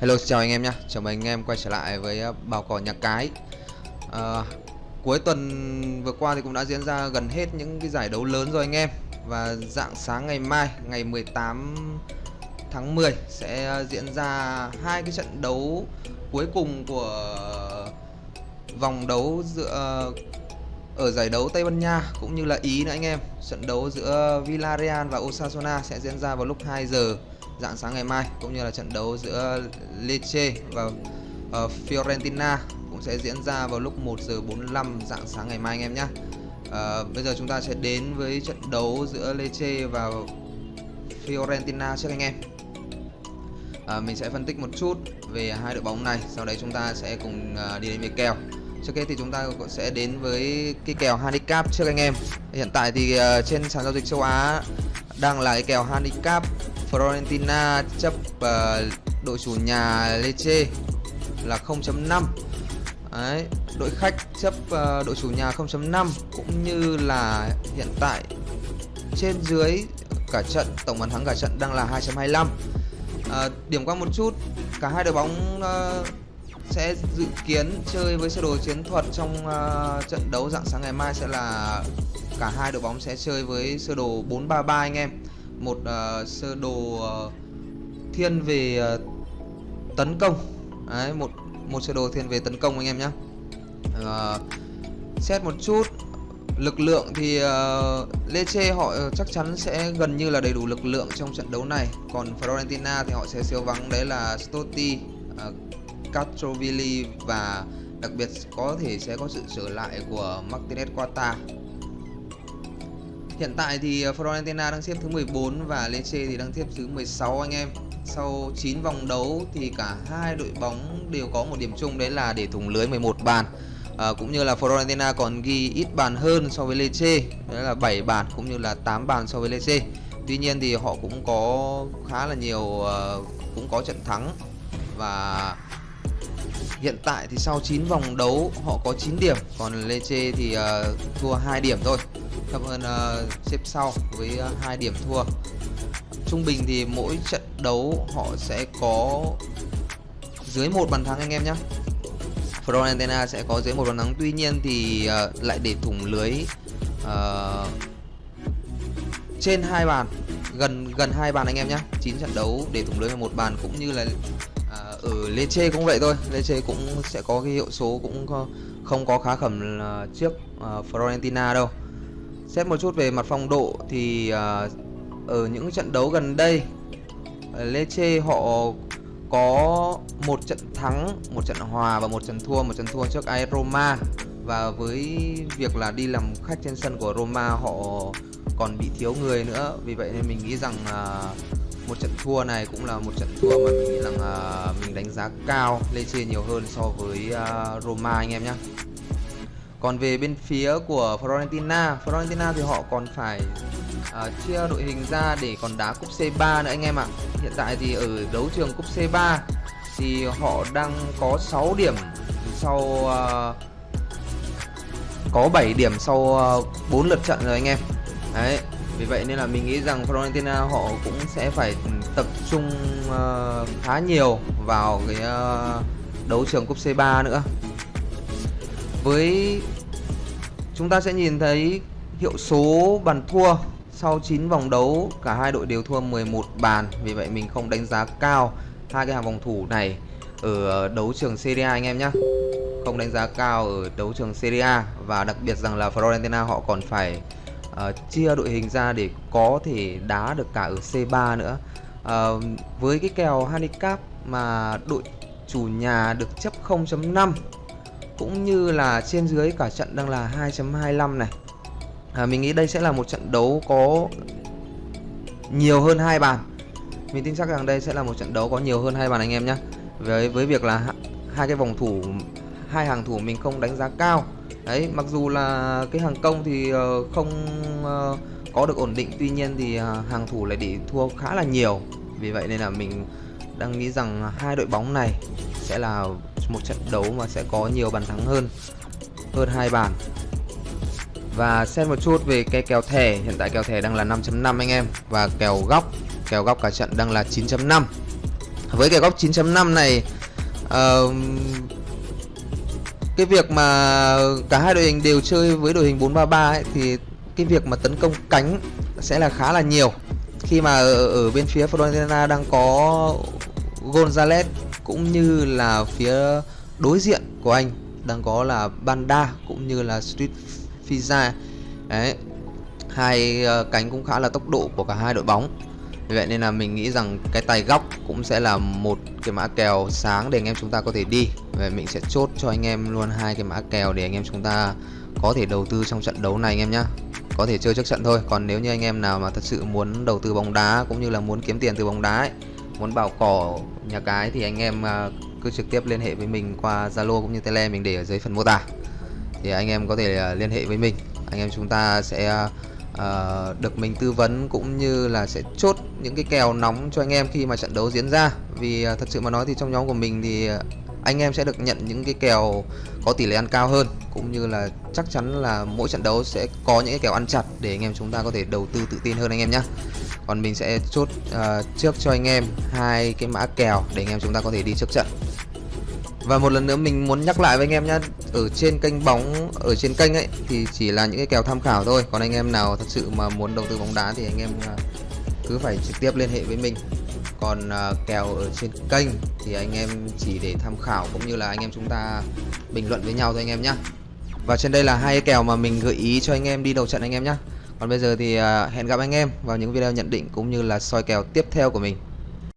Hello chào anh em nhé Chào mừng anh em quay trở lại với ờ, Bào Cỏ Nhà Cái. À, Cuối tuần vừa qua thì cũng đã diễn ra gần hết những cái giải đấu lớn rồi anh em. Và dạng sáng ngày mai ngày 18 tháng 10 sẽ ờ, diễn ra hai cái trận đấu cuối cùng của vòng đấu giữa ở giải đấu Tây Ban Nha cũng như là Ý nữa anh em. Trận đấu giữa Villarreal và Osasuna sẽ diễn ra vào lúc 2 giờ dạng sáng ngày mai cũng như là trận đấu giữa Lecce và uh, Fiorentina cũng sẽ diễn ra vào lúc 1 giờ 45 dạng sáng ngày mai anh em nhé. Uh, bây giờ chúng ta sẽ đến với trận đấu giữa Lecce và Fiorentina trước anh em. Uh, mình sẽ phân tích một chút về hai đội bóng này, sau đấy chúng ta sẽ cùng uh, đi đến với kèo. Trước hết thì chúng ta cũng sẽ đến với cái kèo handicap trước anh em. Hiện tại thì uh, trên sàn giao dịch châu Á đang là cái kèo handicap Fiorentina chấp uh, đội chủ nhà Lecce là 0.5 Đấy, đội khách chấp uh, đội chủ nhà 0.5 cũng như là hiện tại trên dưới cả trận tổng bàn thắng cả trận đang là 2.25 uh, ờ, điểm qua một chút cả hai đội bóng uh, sẽ dự kiến chơi với sơ đồ chiến thuật trong uh, trận đấu dạng sáng ngày mai sẽ là cả hai đội bóng sẽ chơi với sơ đồ 433 anh em một uh, sơ đồ uh, thiên về uh, tấn công. Đấy, một một sơ đồ thiên về tấn công anh em nhé uh, xét một chút lực lượng thì uh, Lecce họ chắc chắn sẽ gần như là đầy đủ lực lượng trong trận đấu này. Còn Fiorentina thì họ sẽ siêu vắng đấy là Stotti uh, Castrovilli và đặc biệt có thể sẽ có sự trở lại của Martinez Quata Hiện tại thì ờ, Fiorentina đang xếp thứ 14 và Lecce thì đang xếp thứ 16 anh em. Sau 9 vòng đấu thì cả hai đội bóng đều có một điểm chung đấy là để thủng lưới 11 bàn. À, cũng như là Fiorentina còn ghi ít bàn hơn so với Lecce, đấy là 7 bàn cũng như là 8 bàn so với Lecce. Tuy nhiên thì họ cũng có khá là nhiều uh, cũng có trận thắng và hiện tại thì sau 9 vòng đấu họ có 9 điểm, còn Lecce thì uh, thua 2 điểm thôi. Thấp hơn uh, ờ, xếp sau với uh, hai điểm thua. Trung bình thì mỗi trận đấu họ sẽ có dưới một bàn thắng anh em nhé Fiorentina sẽ có dưới một bàn thắng. Tuy nhiên thì uh, lại để thủng lưới uh, trên hai bàn gần gần hai bàn anh em nhé 9 trận đấu để thủng lưới một bàn cũng như là à, ừ, ở Lecce cũng vậy thôi. Lecce cũng sẽ có cái hiệu số cũng không có khá khẩm trước uh, đâu. Xét một chút về mặt phong độ thì uh, ở những trận đấu gần đây à, Lecce họ có một trận thắng, một trận hòa và một trận thua, một trận thua trước AS Roma. Và với việc là đi làm khách trên sân của Roma họ còn bị thiếu người nữa. Vì vậy nên mình nghĩ rằng uh, một trận thua này cũng là một trận thua mà mình nghĩ rằng uh, mình đánh giá cao Lecce nhiều hơn so với uh, Roma anh em nhé còn về bên phía của Fiorentina Fiorentina thì họ còn phải uh, chia đội hình ra để còn đá cúp C3 nữa anh em ạ. Hiện tại thì ở đấu trường cúp C3 thì họ đang có 6 điểm sau uh, có 7 điểm sau uh, 4 lượt trận rồi anh em. Đấy vì vậy nên là mình nghĩ rằng Fiorentina họ cũng sẽ phải tập trung uh, khá nhiều vào cái uh, đấu trường cúp C3 nữa. Với chúng ta sẽ nhìn thấy hiệu số bàn thua sau 9 vòng đấu cả hai đội đều thua 11 bàn. Vì vậy mình không đánh giá cao hai cái hàng phòng thủ này ở đấu trường Serie A anh em nhé không đánh giá cao ở đấu trường Serie A và đặc biệt rằng là Fiorentina họ còn phải uh, chia đội hình ra để có thể đá được cả ở C3 nữa. Uh, với cái kèo handicap mà đội chủ nhà được chấp 0.5 cũng như là trên dưới cả trận đang là 2.25 này. À, mình nghĩ đây sẽ là một trận đấu có nhiều hơn hai bàn. Mình tin chắc rằng đây sẽ là một trận đấu có nhiều hơn hai bàn anh em nhé với với việc là hai cái vòng thủ hai hàng thủ mình không đánh giá cao. Đấy mặc dù là cái hàng công thì ờ, không ờ, có được ổn định tuy nhiên thì ờ, hàng thủ lại bị thua khá là nhiều. Vì vậy nên là mình đang nghĩ rằng hai đội bóng này sẽ là một trận đấu mà sẽ có nhiều bàn thắng hơn hơn hai bàn. Và xem một chút về cái kèo thẻ. Hiện tại kèo thẻ đang là 5.5 anh em. Và kèo góc kèo góc cả trận đang là 9.5 với kèo góc 9.5 này uh, cái việc mà cả hai đội hình đều chơi với đội hình 433 ấy, thì cái việc mà tấn công cánh sẽ là khá là nhiều. Khi mà ở, ở bên phía Fiorentina đang có Gonzalez cũng như là phía đối diện của anh đang có là Banda cũng như là Street Fiza đấy hai uh, cánh cũng khá là tốc độ của cả hai đội bóng vậy nên là mình nghĩ rằng cái tay góc cũng sẽ là một cái mã kèo sáng để anh em chúng ta có thể đi. Và mình sẽ chốt cho anh em luôn hai cái mã kèo để anh em chúng ta có thể đầu tư trong trận đấu này anh em nhé có thể chơi trước trận thôi còn nếu như anh em nào mà thật sự muốn đầu tư bóng đá cũng như là muốn kiếm tiền từ bóng đá ấy, muốn bảo cỏ nhà cái thì anh em à, cứ trực tiếp liên hệ với mình qua Zalo cũng như Tele mình để ở dưới phần mô tả. Thì anh em có thể à, liên hệ với mình. Anh em chúng ta sẽ à, uh, được mình tư vấn cũng như là sẽ chốt những cái kèo nóng cho anh em khi mà trận đấu diễn ra. Vì uh, thật sự mà nói thì trong nhóm của mình thì ờ, anh em sẽ được nhận những cái kèo có tỷ lệ ăn cao hơn cũng như là chắc chắn là mỗi trận đấu sẽ có những cái kèo ăn chặt để anh em chúng ta có thể đầu tư tự tin hơn anh em nhé còn mình sẽ chốt uh, trước cho anh em hai cái mã kèo để anh em chúng ta có thể đi trước trận và một lần nữa mình muốn nhắc lại với anh em nhé ở trên kênh bóng, ở trên kênh ấy, thì chỉ là những cái kèo tham khảo thôi. Còn anh em nào thật sự mà muốn đầu tư bóng đá thì anh em à, cứ phải trực tiếp liên hệ với mình. Còn à, kèo ở trên kênh thì anh em chỉ để tham khảo cũng như là anh em chúng ta bình luận với nhau thôi anh em nhé và trên đây là hai kèo mà mình gợi ý cho anh em đi đầu trận anh em nhé còn bây giờ thì à, hẹn gặp anh em vào những video nhận định cũng như là soi kèo tiếp theo của mình.